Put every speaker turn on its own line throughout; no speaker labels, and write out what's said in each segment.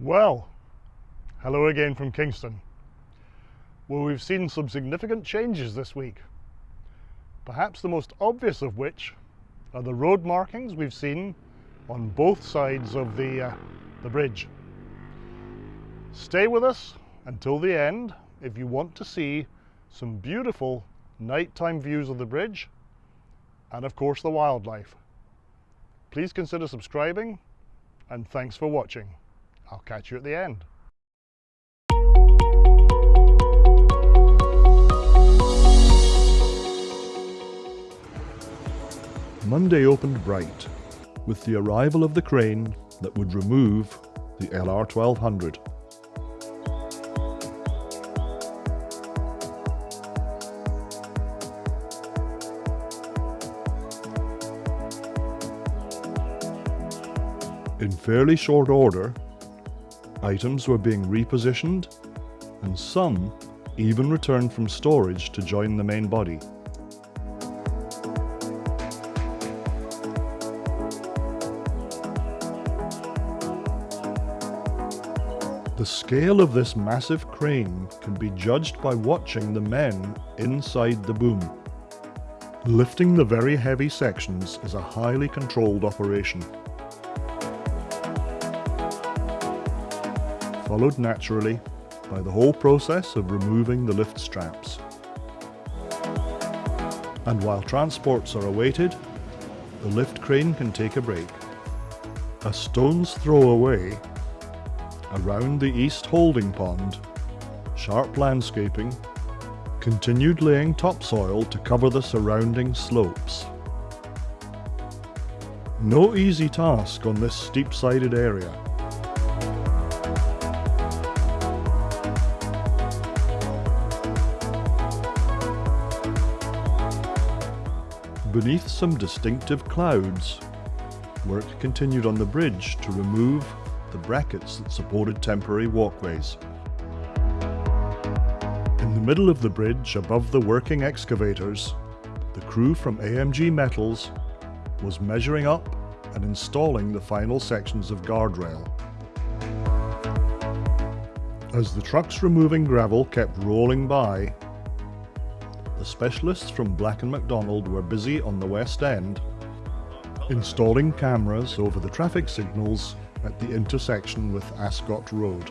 Well, hello again from Kingston. Well, we've seen some significant changes this week. Perhaps the most obvious of which are the road markings we've seen on both sides of the, uh, the bridge. Stay with us until the end if you want to see some beautiful nighttime views of the bridge and of course the wildlife. Please consider subscribing and thanks for watching. I'll catch you at the end. Monday opened bright with the arrival of the crane that would remove the LR1200. In fairly short order, items were being repositioned and some even returned from storage to join the main body. The scale of this massive crane can be judged by watching the men inside the boom. Lifting the very heavy sections is a highly controlled operation. Followed naturally by the whole process of removing the lift straps. And while transports are awaited, the lift crane can take a break. A stone's throw away around the east holding pond, sharp landscaping, continued laying topsoil to cover the surrounding slopes. No easy task on this steep-sided area. Beneath some distinctive clouds, work continued on the bridge to remove the brackets that supported temporary walkways. In the middle of the bridge above the working excavators, the crew from AMG Metals was measuring up and installing the final sections of guardrail. As the trucks removing gravel kept rolling by, the specialists from Black & McDonald were busy on the west end installing cameras over the traffic signals at the intersection with Ascot Road.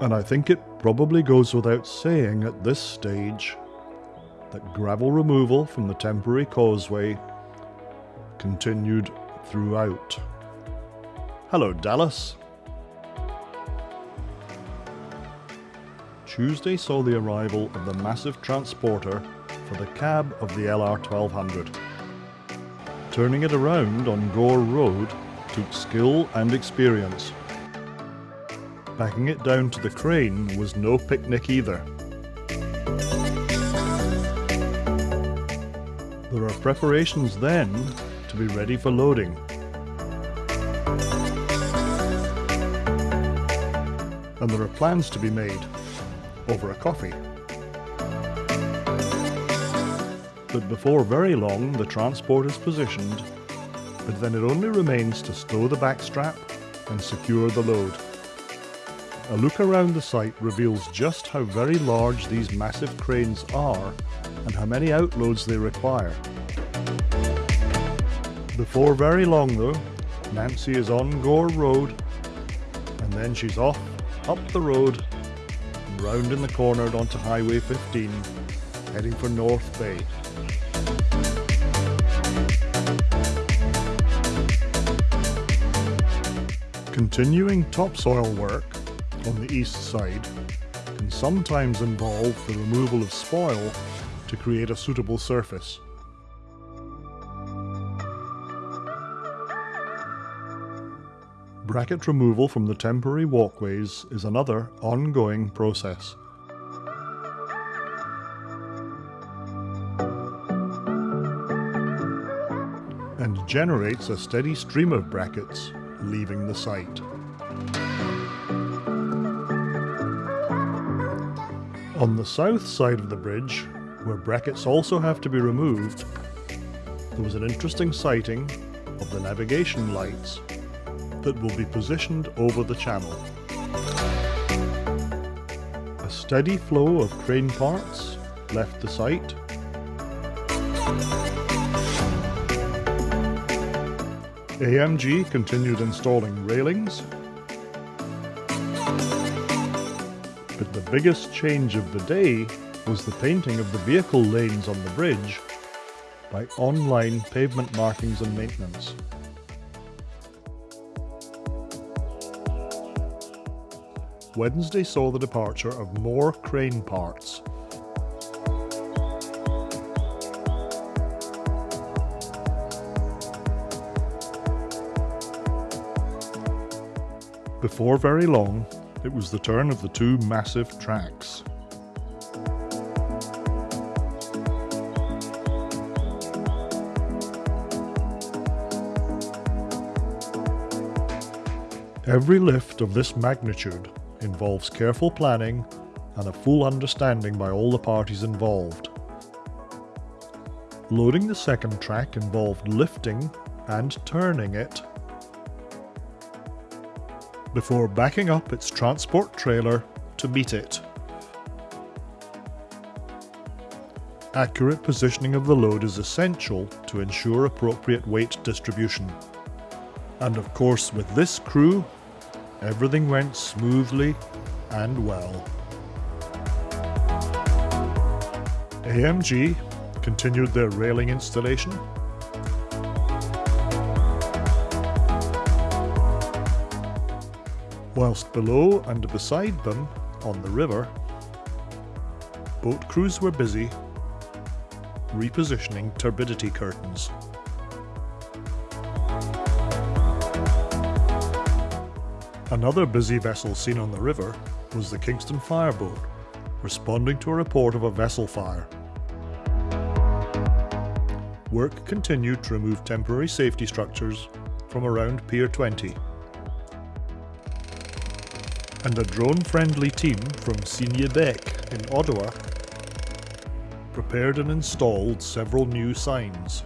And I think it probably goes without saying at this stage that gravel removal from the temporary causeway continued throughout. Hello Dallas. Tuesday saw the arrival of the massive transporter for the cab of the LR1200. Turning it around on Gore Road took skill and experience. Backing it down to the crane was no picnic either. There are preparations then to be ready for loading. And there are plans to be made over a coffee. But before very long the transport is positioned, but then it only remains to stow the backstrap and secure the load. A look around the site reveals just how very large these massive cranes are and how many outloads they require. Before very long though, Nancy is on Gore Road and then she's off, up the road, and round in the corner onto Highway 15, heading for North Bay. Continuing topsoil work on the east side can sometimes involve the removal of spoil to create a suitable surface. Bracket removal from the temporary walkways is another ongoing process. and generates a steady stream of brackets leaving the site. On the south side of the bridge, where brackets also have to be removed, there was an interesting sighting of the navigation lights that will be positioned over the channel. A steady flow of crane parts left the site. AMG continued installing railings but the biggest change of the day was the painting of the vehicle lanes on the bridge by online pavement markings and maintenance. Wednesday saw the departure of more crane parts. Before very long, it was the turn of the two massive tracks. Every lift of this magnitude involves careful planning and a full understanding by all the parties involved. Loading the second track involved lifting and turning it before backing up its transport trailer to meet it. Accurate positioning of the load is essential to ensure appropriate weight distribution. And of course with this crew, everything went smoothly and well. AMG continued their railing installation whilst below and beside them, on the river, boat crews were busy repositioning turbidity curtains. Another busy vessel seen on the river was the Kingston Fireboat, responding to a report of a vessel fire. Work continued to remove temporary safety structures from around Pier 20 and a drone-friendly team from Signé-Bec in Ottawa prepared and installed several new signs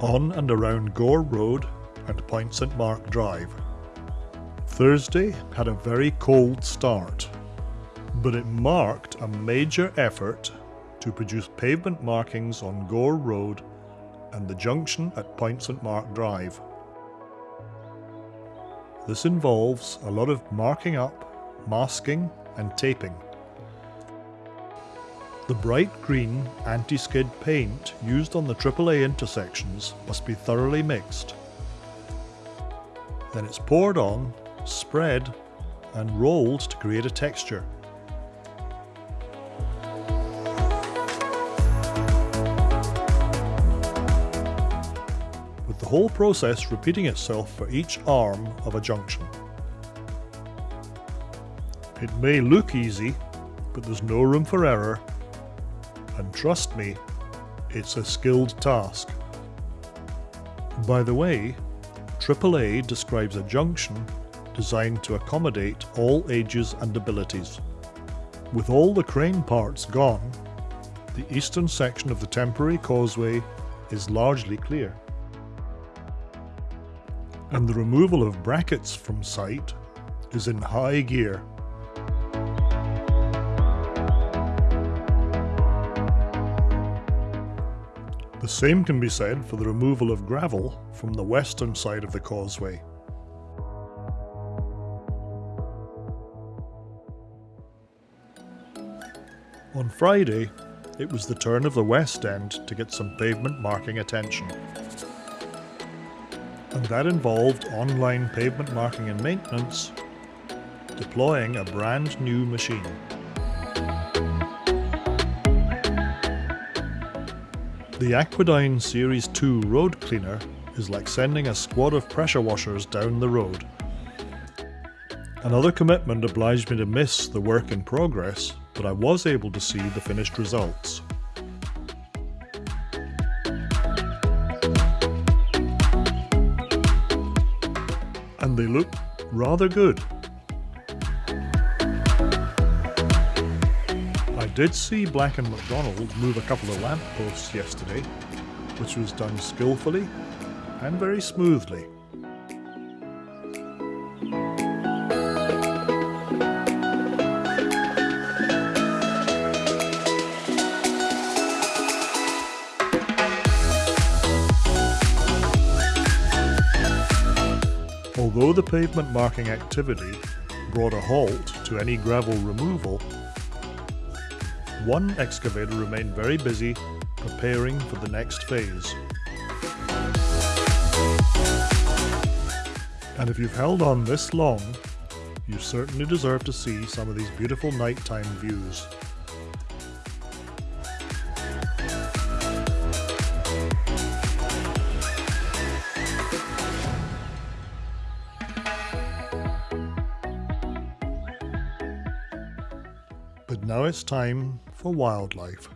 on and around Gore Road and Point St Mark Drive. Thursday had a very cold start, but it marked a major effort to produce pavement markings on Gore Road and the junction at Point St Mark Drive. This involves a lot of marking up, masking and taping. The bright green anti-skid paint used on the AAA intersections must be thoroughly mixed. Then it's poured on, spread and rolled to create a texture. With the whole process repeating itself for each arm of a junction. It may look easy, but there's no room for error, and trust me, it's a skilled task. By the way, AAA describes a junction designed to accommodate all ages and abilities. With all the crane parts gone, the eastern section of the temporary causeway is largely clear and the removal of brackets from site is in high gear. The same can be said for the removal of gravel from the western side of the causeway. On Friday, it was the turn of the west end to get some pavement marking attention and that involved online pavement marking and maintenance, deploying a brand new machine. The Aquadyne Series 2 road cleaner is like sending a squad of pressure washers down the road. Another commitment obliged me to miss the work in progress, but I was able to see the finished results. and they look rather good. I did see Black & McDonald move a couple of lampposts yesterday, which was done skillfully and very smoothly. Although the pavement marking activity brought a halt to any gravel removal, one excavator remained very busy preparing for the next phase. And if you've held on this long, you certainly deserve to see some of these beautiful nighttime views. Now it's time for wildlife.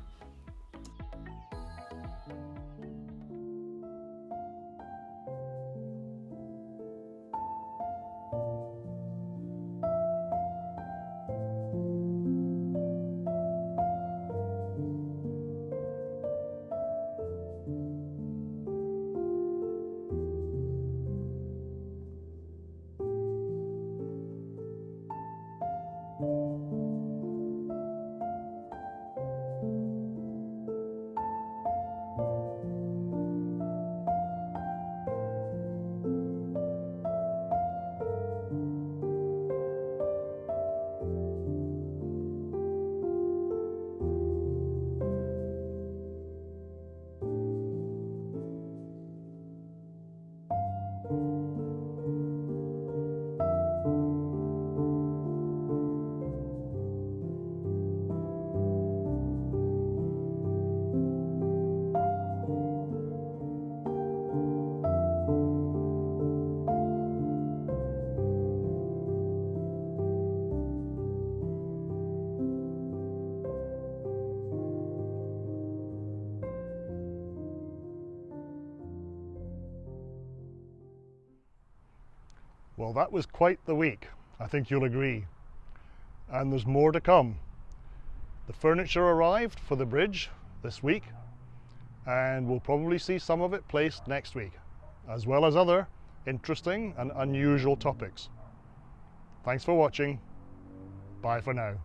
Well, that was quite the week, I think you'll agree. And there's more to come. The furniture arrived for the bridge this week, and we'll probably see some of it placed next week, as well as other interesting and unusual topics. Thanks for watching. Bye for now.